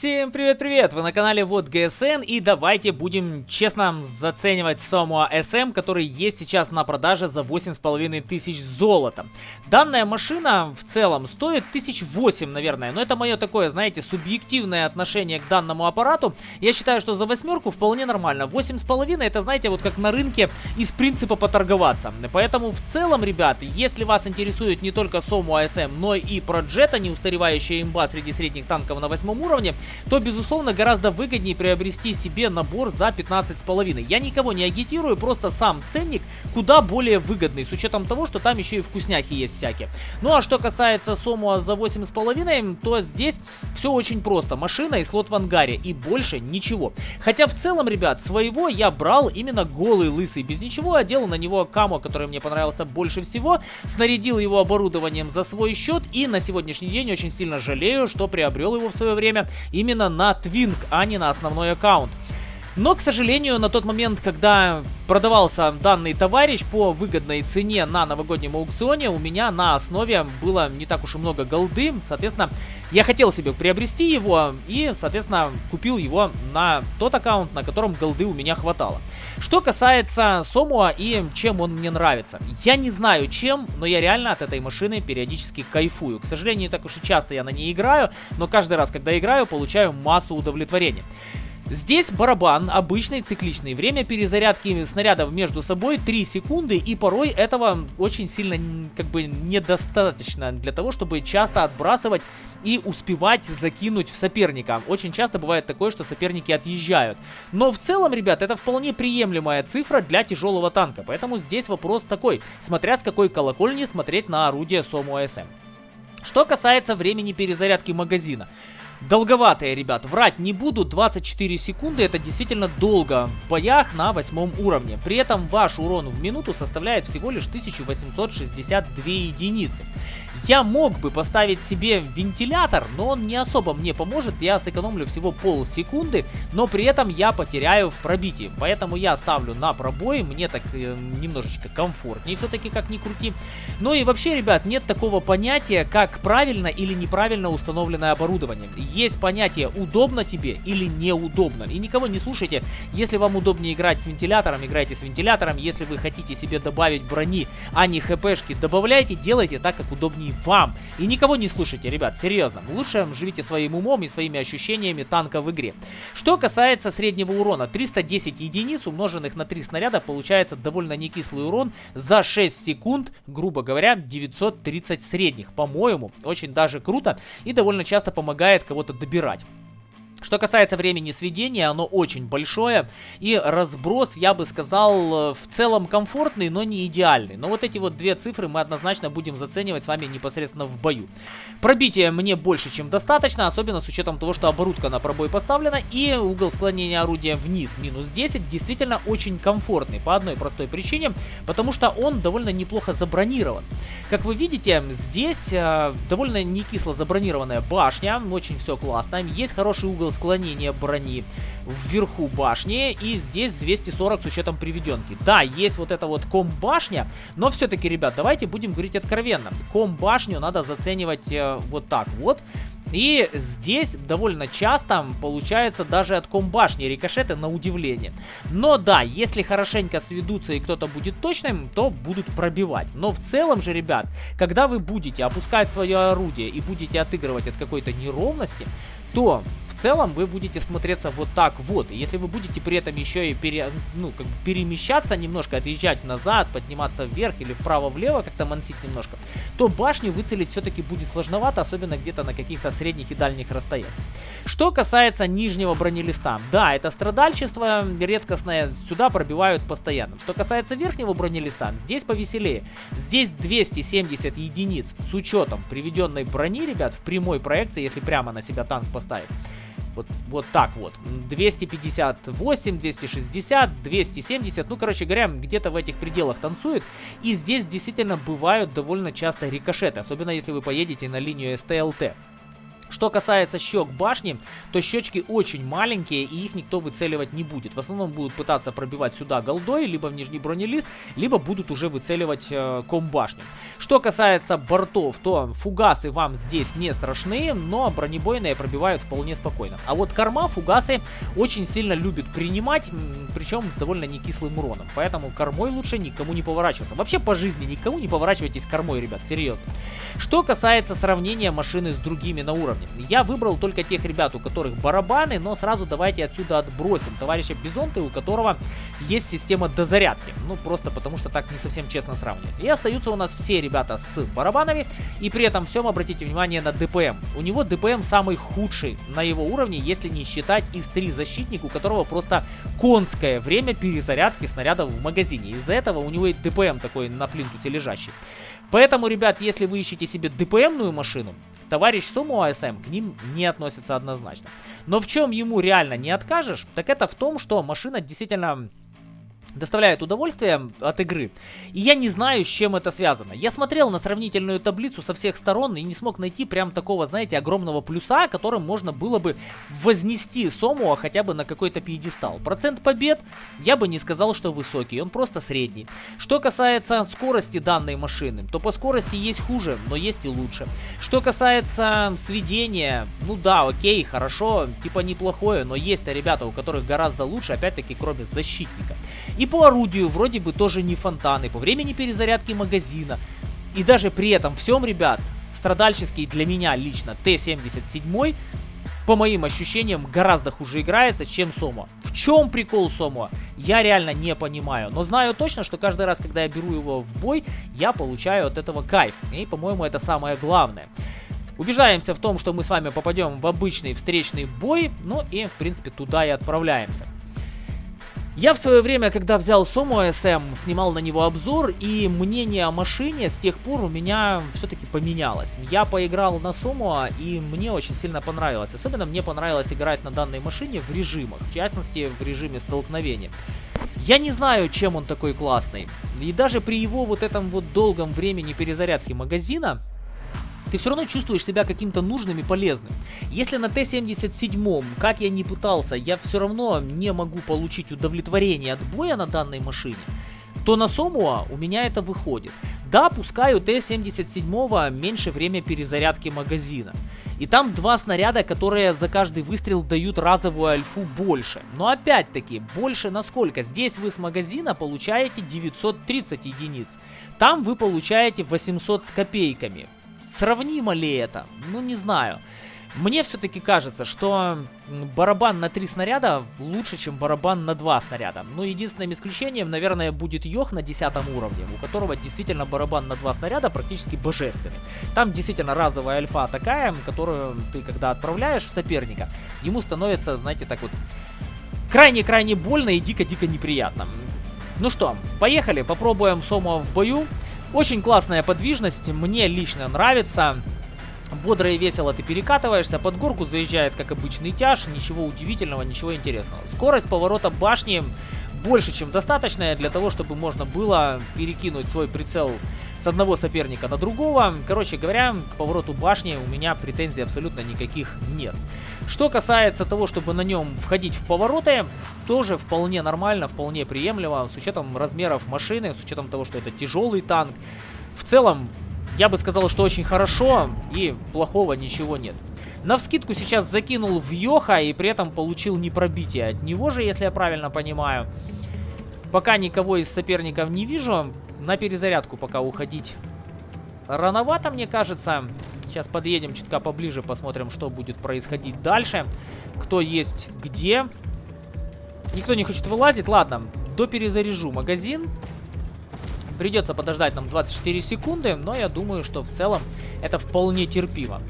Всем привет-привет! Вы на канале Вот ГСН и давайте будем честно заценивать Самуа SM, который есть сейчас на продаже за 8,5 тысяч золота. Данная машина в целом стоит 1008, наверное, но это мое такое, знаете, субъективное отношение к данному аппарату. Я считаю, что за восьмерку вполне нормально. 8,5 это, знаете, вот как на рынке из принципа поторговаться. Поэтому в целом, ребят, если вас интересует не только Самуа SM, но и Проджета, неустаревающая имба среди средних танков на восьмом уровне, то, безусловно, гораздо выгоднее приобрести себе набор за 15,5. Я никого не агитирую, просто сам ценник куда более выгодный, с учетом того, что там еще и вкусняхи есть всякие. Ну а что касается Сомуа за 8,5, то здесь все очень просто. Машина и слот в ангаре, и больше ничего. Хотя в целом, ребят, своего я брал именно голый лысый, без ничего, одел на него камо, который мне понравился больше всего, снарядил его оборудованием за свой счет, и на сегодняшний день очень сильно жалею, что приобрел его в свое время именно на Twink, а не на основной аккаунт. Но, к сожалению, на тот момент, когда продавался данный товарищ по выгодной цене на новогоднем аукционе, у меня на основе было не так уж и много голды. Соответственно, я хотел себе приобрести его и, соответственно, купил его на тот аккаунт, на котором голды у меня хватало. Что касается Сомуа и чем он мне нравится. Я не знаю чем, но я реально от этой машины периодически кайфую. К сожалению, не так уж и часто я на ней играю, но каждый раз, когда играю, получаю массу удовлетворения. Здесь барабан обычный, цикличный. Время перезарядки снарядов между собой 3 секунды, и порой этого очень сильно как бы недостаточно для того, чтобы часто отбрасывать и успевать закинуть в соперника. Очень часто бывает такое, что соперники отъезжают. Но в целом, ребят, это вполне приемлемая цифра для тяжелого танка. Поэтому здесь вопрос такой, смотря с какой колокольни смотреть на орудие Сому АСМ. Что касается времени перезарядки магазина. Долговатые, ребят, врать не буду, 24 секунды это действительно долго в боях на восьмом уровне. При этом ваш урон в минуту составляет всего лишь 1862 единицы. Я мог бы поставить себе вентилятор, но он не особо мне поможет, я сэкономлю всего полсекунды, но при этом я потеряю в пробитии. Поэтому я ставлю на пробой, мне так э, немножечко комфортнее все-таки, как ни крути. Ну и вообще, ребят, нет такого понятия, как правильно или неправильно установленное оборудование. Есть понятие удобно тебе или неудобно. И никого не слушайте, если вам удобнее играть с вентилятором, играйте с вентилятором. Если вы хотите себе добавить брони, а не хпшки, добавляйте, делайте так, как удобнее вам. И никого не слушайте, ребят, серьезно. Лучше живите своим умом и своими ощущениями танка в игре. Что касается среднего урона, 310 единиц, умноженных на 3 снаряда, получается довольно некислый урон за 6 секунд, грубо говоря, 930 средних. По-моему, очень даже круто и довольно часто помогает кого-то добирать. Что касается времени сведения, оно очень большое, и разброс, я бы сказал, в целом комфортный, но не идеальный. Но вот эти вот две цифры мы однозначно будем заценивать с вами непосредственно в бою. Пробитие мне больше, чем достаточно, особенно с учетом того, что оборудка на пробой поставлена, и угол склонения орудия вниз минус 10 действительно очень комфортный, по одной простой причине, потому что он довольно неплохо забронирован. Как вы видите, здесь э, довольно не кисло забронированная башня, очень все классно, есть хороший угол склонения брони вверху башни. И здесь 240 с учетом приведенки. Да, есть вот эта вот ком-башня, но все-таки, ребят, давайте будем говорить откровенно. Ком-башню надо заценивать э, вот так вот. И здесь довольно часто получается даже от комбашни рикошеты на удивление. Но да, если хорошенько сведутся и кто-то будет точным, то будут пробивать. Но в целом же, ребят, когда вы будете опускать свое орудие и будете отыгрывать от какой-то неровности, то в целом вы будете смотреться вот так вот. Если вы будете при этом еще и пере, ну, как бы перемещаться немножко, отъезжать назад, подниматься вверх или вправо-влево, как-то мансить немножко, то башню выцелить все-таки будет сложновато, особенно где-то на каких-то средних и дальних расстояниях. Что касается нижнего бронелиста, да, это страдальчество редкостное, сюда пробивают постоянно. Что касается верхнего бронелиста, здесь повеселее. Здесь 270 единиц с учетом приведенной брони, ребят, в прямой проекции, если прямо на себя танк поставить. Вот, вот так вот. 258, 260, 270. Ну, короче говоря, где-то в этих пределах танцует. И здесь действительно бывают довольно часто рикошеты. Особенно если вы поедете на линию СТЛТ. Что касается щек башни, то щечки очень маленькие и их никто выцеливать не будет. В основном будут пытаться пробивать сюда голдой, либо в нижний бронелист, либо будут уже выцеливать э, ком башни. Что касается бортов, то фугасы вам здесь не страшны, но бронебойные пробивают вполне спокойно. А вот корма фугасы очень сильно любят принимать, причем с довольно некислым уроном. Поэтому кормой лучше никому не поворачиваться. Вообще по жизни никому не поворачивайтесь кормой, ребят, серьезно. Что касается сравнения машины с другими на уровне. Я выбрал только тех ребят, у которых барабаны, но сразу давайте отсюда отбросим товарища Бизонта, у которого есть система дозарядки. Ну, просто потому что так не совсем честно сравнивать. И остаются у нас все ребята с барабанами, и при этом всем обратите внимание на ДПМ. У него ДПМ самый худший на его уровне, если не считать из 3 защитник, у которого просто конское время перезарядки снарядов в магазине. Из-за этого у него и ДПМ такой на плинтусе лежащий. Поэтому, ребят, если вы ищете себе ДПМную машину, товарищ Суму АСМ к ним не относится однозначно. Но в чем ему реально не откажешь, так это в том, что машина действительно доставляет удовольствие от игры. И я не знаю, с чем это связано. Я смотрел на сравнительную таблицу со всех сторон и не смог найти прям такого, знаете, огромного плюса, которым можно было бы вознести Сомуа хотя бы на какой-то пьедестал. Процент побед я бы не сказал, что высокий, он просто средний. Что касается скорости данной машины, то по скорости есть хуже, но есть и лучше. Что касается сведения, ну да, окей, хорошо, типа неплохое, но есть ребята, у которых гораздо лучше, опять-таки, кроме защитника. И по орудию вроде бы тоже не фонтаны, по времени перезарядки магазина. И даже при этом всем, ребят, страдальческий для меня лично Т-77 по моим ощущениям, гораздо хуже играется, чем Сомо. В чем прикол Сомо? Я реально не понимаю. Но знаю точно, что каждый раз, когда я беру его в бой, я получаю от этого кайф. И, по-моему, это самое главное. Убеждаемся в том, что мы с вами попадем в обычный встречный бой. Ну и, в принципе, туда и отправляемся. Я в свое время, когда взял Сому SM, снимал на него обзор, и мнение о машине с тех пор у меня все-таки поменялось. Я поиграл на Сому, и мне очень сильно понравилось. Особенно мне понравилось играть на данной машине в режимах, в частности в режиме столкновения. Я не знаю, чем он такой классный. И даже при его вот этом вот долгом времени перезарядки магазина, ты все равно чувствуешь себя каким-то нужным и полезным. Если на Т-77, как я не пытался, я все равно не могу получить удовлетворение от боя на данной машине, то на Сомуа у меня это выходит. Да, пускай у Т-77 меньше время перезарядки магазина. И там два снаряда, которые за каждый выстрел дают разовую альфу больше. Но опять-таки, больше насколько? Здесь вы с магазина получаете 930 единиц. Там вы получаете 800 с копейками. Сравнимо ли это? Ну, не знаю. Мне все-таки кажется, что барабан на три снаряда лучше, чем барабан на два снаряда. Ну, единственным исключением, наверное, будет Йох на 10 уровне, у которого действительно барабан на два снаряда практически божественный. Там действительно разовая альфа такая, которую ты, когда отправляешь в соперника, ему становится, знаете, так вот крайне-крайне больно и дико-дико неприятно. Ну что, поехали, попробуем Сома в бою. Очень классная подвижность, мне лично нравится. Бодро и весело ты перекатываешься, под горку заезжает как обычный тяж, ничего удивительного, ничего интересного. Скорость поворота башни больше, чем достаточная для того, чтобы можно было перекинуть свой прицел с одного соперника на другого. Короче говоря, к повороту башни у меня претензий абсолютно никаких нет. Что касается того, чтобы на нем входить в повороты, тоже вполне нормально, вполне приемлемо, с учетом размеров машины, с учетом того, что это тяжелый танк. В целом, я бы сказал, что очень хорошо и плохого ничего нет. На вскидку сейчас закинул в Йоха и при этом получил непробитие от него же, если я правильно понимаю. Пока никого из соперников не вижу. На перезарядку пока уходить рановато, мне кажется. Сейчас подъедем чутка поближе, посмотрим, что будет происходить дальше. Кто есть где. Никто не хочет вылазить. Ладно, доперезаряжу магазин. Придется подождать нам 24 секунды, но я думаю, что в целом это вполне терпимо.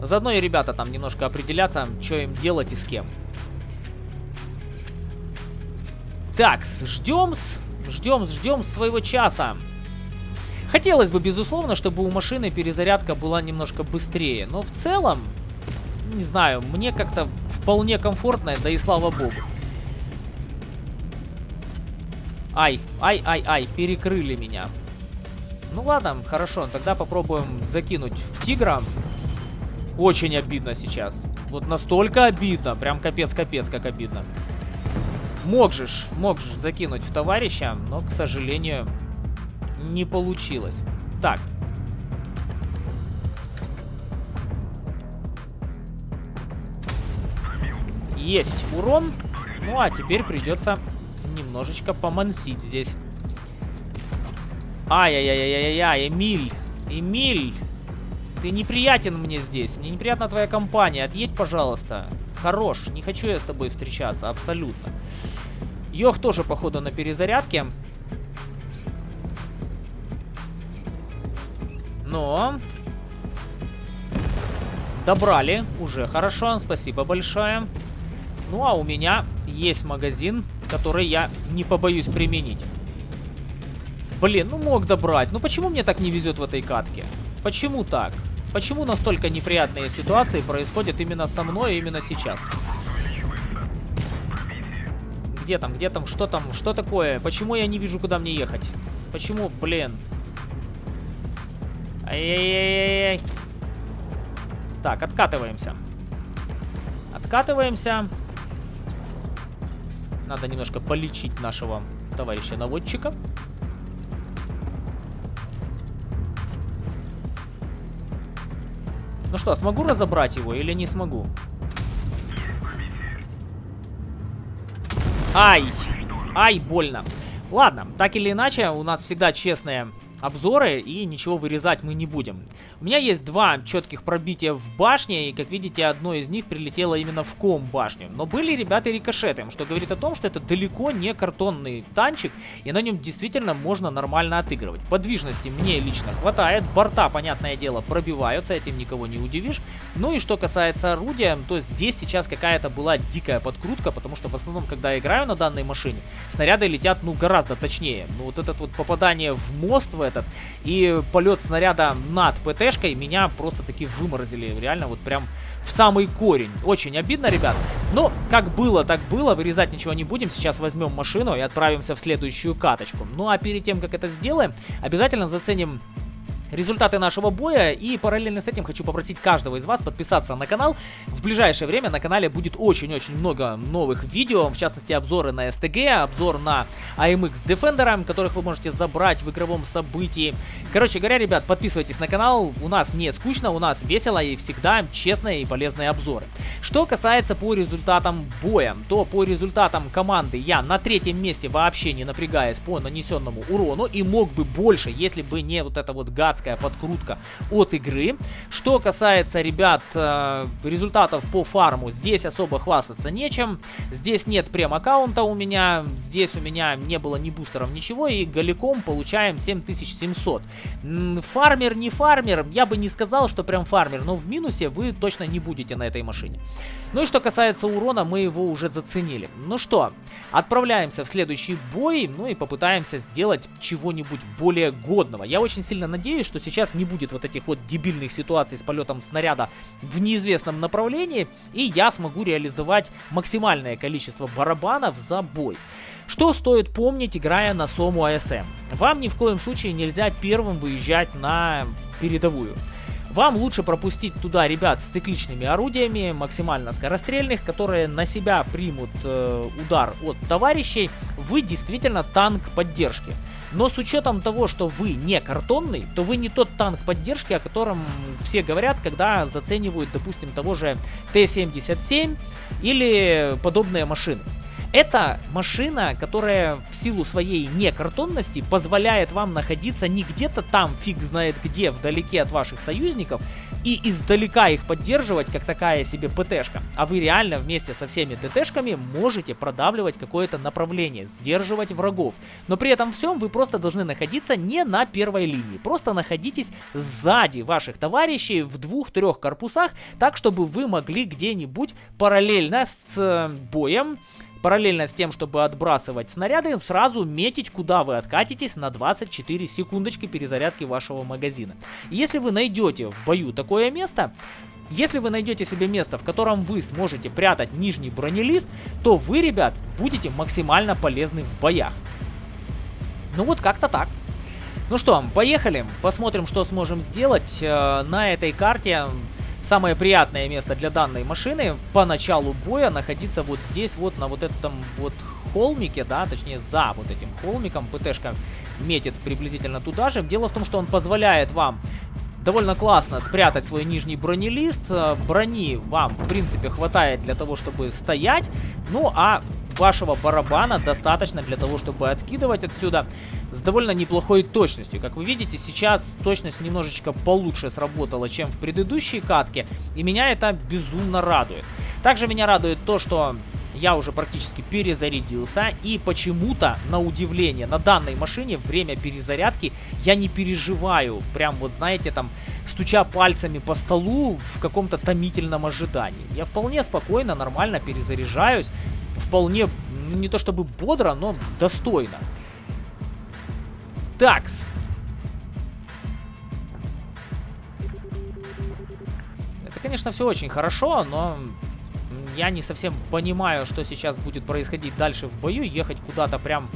Заодно и ребята там немножко определятся, что им делать и с кем. Так, ждем, ждем, ждем своего часа. Хотелось бы, безусловно, чтобы у машины перезарядка была немножко быстрее, но в целом, не знаю, мне как-то вполне комфортно, да и слава богу. Ай, ай, ай, ай, перекрыли меня. Ну ладно, хорошо, тогда попробуем закинуть в тигра. Очень обидно сейчас. Вот настолько обидно, прям капец-капец как обидно. Мог же, мог же закинуть в товарища, но, к сожалению, не получилось. Так. Есть урон. Ну, а теперь придется немножечко помансить здесь. Ай-яй-яй-яй-яй, Эмиль. Эмиль. Ты неприятен мне здесь. Мне неприятна твоя компания. Отъедь, пожалуйста. Хорош. Не хочу я с тобой встречаться. Абсолютно. Йох тоже, походу, на перезарядке. Но... Добрали. Уже хорошо. Спасибо большое. Ну, а у меня есть магазин, который я не побоюсь применить. Блин, ну мог добрать. Ну почему мне так не везет в этой катке? Почему так? Почему настолько неприятные ситуации происходят именно со мной, именно сейчас? Где там, где там, что там, что такое? Почему я не вижу, куда мне ехать? Почему, блин? Ай-яй-яй-яй. Так, откатываемся. Откатываемся. Надо немножко полечить нашего товарища наводчика. Ну что, смогу разобрать его или не смогу? Ай! Ай, больно. Ладно, так или иначе, у нас всегда честные обзоры и ничего вырезать мы не будем. У меня есть два четких пробития в башне, и как видите, одно из них прилетело именно в ком башню. Но были ребята рикошеты, что говорит о том, что это далеко не картонный танчик, и на нем действительно можно нормально отыгрывать. Подвижности мне лично хватает, борта, понятное дело, пробиваются, этим никого не удивишь. Ну и что касается орудия, то здесь сейчас какая-то была дикая подкрутка, потому что в основном, когда я играю на данной машине, снаряды летят, ну, гораздо точнее. Ну, вот этот вот попадание в мост в этот. И полет снаряда над ПТшкой меня просто таки выморозили. Реально вот прям в самый корень. Очень обидно, ребят. Но как было, так было. Вырезать ничего не будем. Сейчас возьмем машину и отправимся в следующую каточку. Ну а перед тем, как это сделаем, обязательно заценим результаты нашего боя. И параллельно с этим хочу попросить каждого из вас подписаться на канал. В ближайшее время на канале будет очень-очень много новых видео, в частности обзоры на STG, обзор на AMX Defender, которых вы можете забрать в игровом событии. Короче говоря, ребят, подписывайтесь на канал, у нас не скучно, у нас весело и всегда честные и полезные обзоры. Что касается по результатам боя, то по результатам команды я на третьем месте вообще не напрягаясь по нанесенному урону и мог бы больше, если бы не вот это вот гадское адская подкрутка от игры. Что касается, ребят, э, результатов по фарму, здесь особо хвастаться нечем. Здесь нет прем-аккаунта у меня, здесь у меня не было ни бустеров, ничего, и голиком получаем 7700. Фармер, не фармер, я бы не сказал, что прям фармер, но в минусе вы точно не будете на этой машине. Ну и что касается урона, мы его уже заценили. Ну что, отправляемся в следующий бой, ну и попытаемся сделать чего-нибудь более годного. Я очень сильно надеюсь, что сейчас не будет вот этих вот дебильных ситуаций с полетом снаряда в неизвестном направлении, и я смогу реализовать максимальное количество барабанов за бой. Что стоит помнить, играя на Сому АСМ? Вам ни в коем случае нельзя первым выезжать на передовую. Вам лучше пропустить туда ребят с цикличными орудиями, максимально скорострельных, которые на себя примут э, удар от товарищей. Вы действительно танк поддержки. Но с учетом того, что вы не картонный, то вы не тот танк поддержки, о котором все говорят, когда заценивают, допустим, того же Т-77 или подобные машины. Это машина, которая в силу своей некартонности позволяет вам находиться не где-то там, фиг знает где, вдалеке от ваших союзников, и издалека их поддерживать, как такая себе ПТшка. А вы реально вместе со всеми ТТшками можете продавливать какое-то направление, сдерживать врагов. Но при этом всем вы просто должны находиться не на первой линии. Просто находитесь сзади ваших товарищей в двух-трех корпусах, так чтобы вы могли где-нибудь параллельно с э, боем Параллельно с тем, чтобы отбрасывать снаряды, сразу метить, куда вы откатитесь на 24 секундочки перезарядки вашего магазина. Если вы найдете в бою такое место, если вы найдете себе место, в котором вы сможете прятать нижний бронелист, то вы, ребят, будете максимально полезны в боях. Ну вот как-то так. Ну что, поехали, посмотрим, что сможем сделать. Э, на этой карте самое приятное место для данной машины по началу боя находиться вот здесь, вот на вот этом вот холмике, да, точнее за вот этим холмиком. ПТшка метит приблизительно туда же. Дело в том, что он позволяет вам довольно классно спрятать свой нижний бронелист. Э, брони вам, в принципе, хватает для того, чтобы стоять. Ну, а вашего барабана достаточно для того, чтобы откидывать отсюда с довольно неплохой точностью. Как вы видите, сейчас точность немножечко получше сработала, чем в предыдущей катке, и меня это безумно радует. Также меня радует то, что я уже практически перезарядился. И почему-то, на удивление, на данной машине время перезарядки я не переживаю. Прям вот, знаете, там, стуча пальцами по столу в каком-то томительном ожидании. Я вполне спокойно, нормально перезаряжаюсь. Вполне, ну, не то чтобы бодро, но достойно. Такс. Это, конечно, все очень хорошо, но я не совсем понимаю, что сейчас будет происходить дальше в бою. Ехать куда-то прям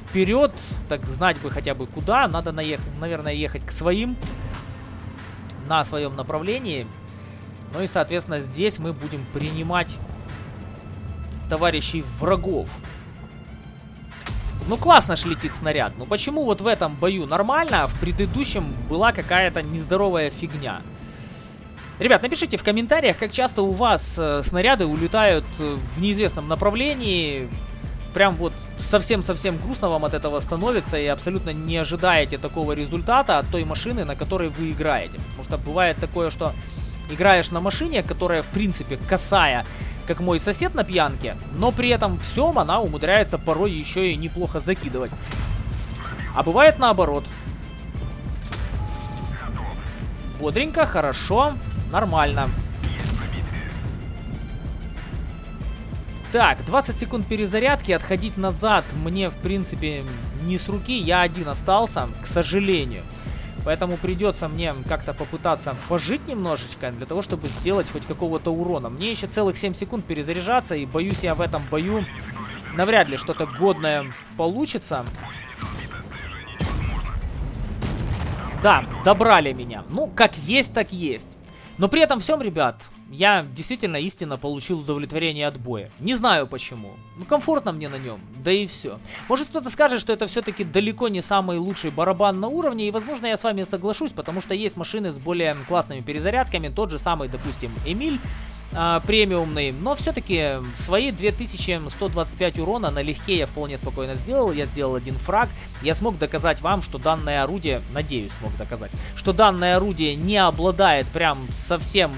вперед, так знать бы хотя бы куда. Надо, наехать, наверное, ехать к своим на своем направлении. Ну и, соответственно, здесь мы будем принимать товарищей врагов. Ну, классно ж летит снаряд. Ну, почему вот в этом бою нормально, а в предыдущем была какая-то нездоровая фигня? Ребят, напишите в комментариях, как часто у вас э, снаряды улетают э, в неизвестном направлении. Прям вот совсем-совсем грустно вам от этого становится и абсолютно не ожидаете такого результата от той машины, на которой вы играете. Потому что бывает такое, что играешь на машине, которая в принципе косая, как мой сосед на пьянке, но при этом всем она умудряется порой еще и неплохо закидывать. А бывает наоборот. Бодренько, хорошо. Нормально. Так, 20 секунд перезарядки. Отходить назад мне, в принципе, не с руки. Я один остался, к сожалению. Поэтому придется мне как-то попытаться пожить немножечко, для того, чтобы сделать хоть какого-то урона. Мне еще целых 7 секунд перезаряжаться, и боюсь я в этом бою навряд ли что-то годное получится. Да, забрали меня. Ну, как есть, так есть. Но при этом всем, ребят, я действительно истинно получил удовлетворение от боя. Не знаю почему. Ну, комфортно мне на нем, да и все. Может кто-то скажет, что это все-таки далеко не самый лучший барабан на уровне, и возможно я с вами соглашусь, потому что есть машины с более классными перезарядками, тот же самый, допустим, Эмиль, а, премиумный, но все-таки свои 2125 урона налегке я вполне спокойно сделал, я сделал один фраг, я смог доказать вам, что данное орудие, надеюсь смог доказать, что данное орудие не обладает прям совсем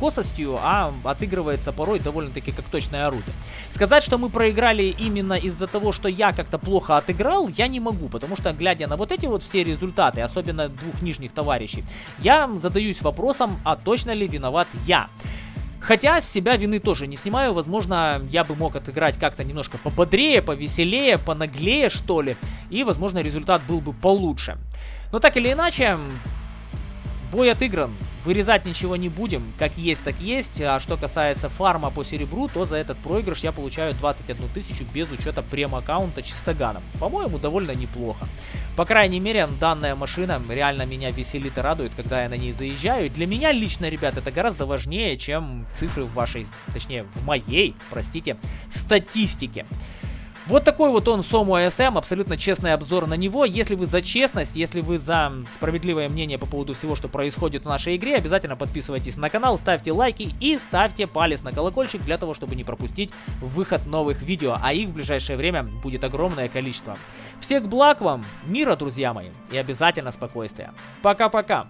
косостью, а отыгрывается порой довольно-таки как точное орудие. Сказать, что мы проиграли именно из-за того, что я как-то плохо отыграл, я не могу, потому что, глядя на вот эти вот все результаты, особенно двух нижних товарищей, я задаюсь вопросом, а точно ли виноват я? Хотя с себя вины тоже не снимаю. Возможно, я бы мог отыграть как-то немножко пободрее, повеселее, понаглее, что ли. И, возможно, результат был бы получше. Но так или иначе, Бой отыгран. Вырезать ничего не будем. Как есть, так есть. А что касается фарма по серебру, то за этот проигрыш я получаю 21 тысячу без учета прем-аккаунта чистоганом. По-моему, довольно неплохо. По крайней мере, данная машина реально меня веселит и радует, когда я на ней заезжаю. для меня лично, ребят, это гораздо важнее, чем цифры в вашей, точнее, в моей, простите, статистике. Вот такой вот он Сому АСМ, абсолютно честный обзор на него. Если вы за честность, если вы за справедливое мнение по поводу всего, что происходит в нашей игре, обязательно подписывайтесь на канал, ставьте лайки и ставьте палец на колокольчик для того, чтобы не пропустить выход новых видео, а их в ближайшее время будет огромное количество. Всех благ вам, мира, друзья мои, и обязательно спокойствия. Пока-пока!